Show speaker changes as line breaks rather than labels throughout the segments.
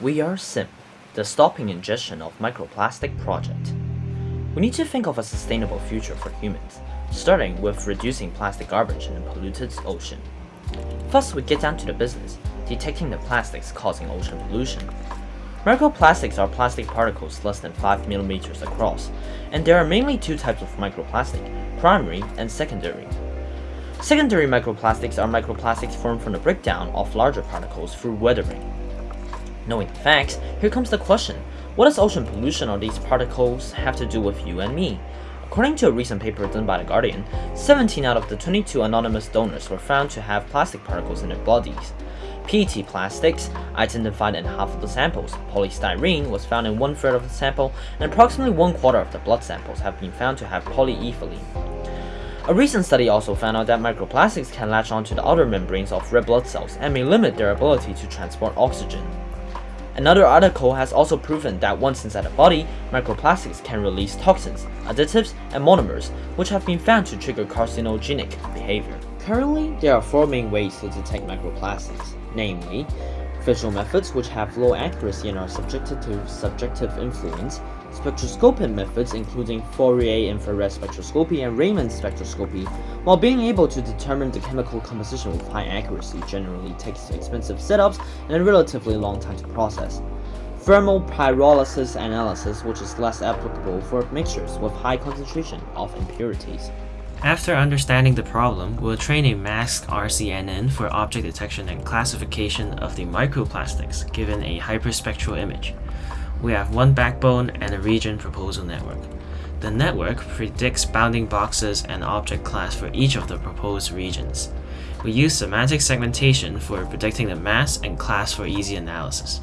We are SIM, the Stopping Ingestion of Microplastic project. We need to think of a sustainable future for humans, starting with reducing plastic garbage in a polluted ocean. First, we get down to the business, detecting the plastics causing ocean pollution. Microplastics are plastic particles less than 5 mm across, and there are mainly two types of microplastic, primary and secondary. Secondary microplastics are microplastics formed from the breakdown of larger particles through weathering. Knowing the facts, here comes the question, what does ocean pollution or these particles have to do with you and me? According to a recent paper done by The Guardian, 17 out of the 22 anonymous donors were found to have plastic particles in their bodies. PET plastics, identified in half of the samples, polystyrene was found in one third of the sample, and approximately one quarter of the blood samples have been found to have polyethylene. A recent study also found out that microplastics can latch onto the outer membranes of red blood cells and may limit their ability to transport oxygen. Another article has also proven that once inside the body, microplastics can release toxins, additives, and monomers, which have been found to trigger carcinogenic behavior. Currently, there are four main ways to detect microplastics, namely, visual methods which have low accuracy and are subjected to subjective influence, spectroscopic methods including Fourier infrared spectroscopy and Raman spectroscopy, while being able to determine the chemical composition with high accuracy generally takes expensive setups and a relatively long time to process. Thermal pyrolysis analysis which is less applicable for mixtures with high concentration of impurities.
After understanding the problem, we'll train a masked RCNN for object detection and classification of the microplastics given a hyperspectral image we have one backbone and a region proposal network. The network predicts bounding boxes and object class for each of the proposed regions. We use semantic segmentation for predicting the mass and class for easy analysis.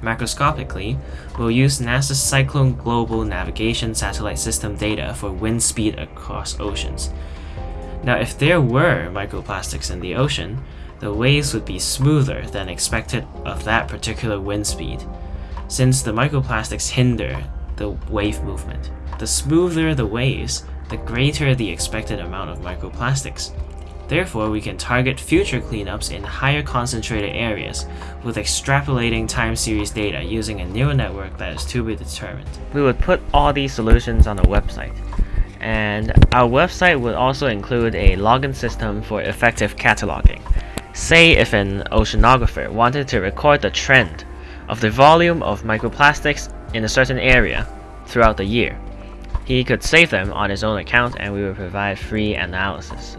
Macroscopically, we'll use NASA's Cyclone Global Navigation Satellite System data for wind speed across oceans. Now if there were microplastics in the ocean, the waves would be smoother than expected of that particular wind speed, since the microplastics hinder the wave movement. The smoother the waves, the greater the expected amount of microplastics. Therefore, we can target future cleanups in higher concentrated areas with extrapolating time series data using a neural network that is to be determined. We would put all these solutions on the website. And our website would also include a login system for effective cataloging. Say if an oceanographer wanted to record the trend of the volume of microplastics in a certain area throughout the year. He could save them on his own account and we will provide free analysis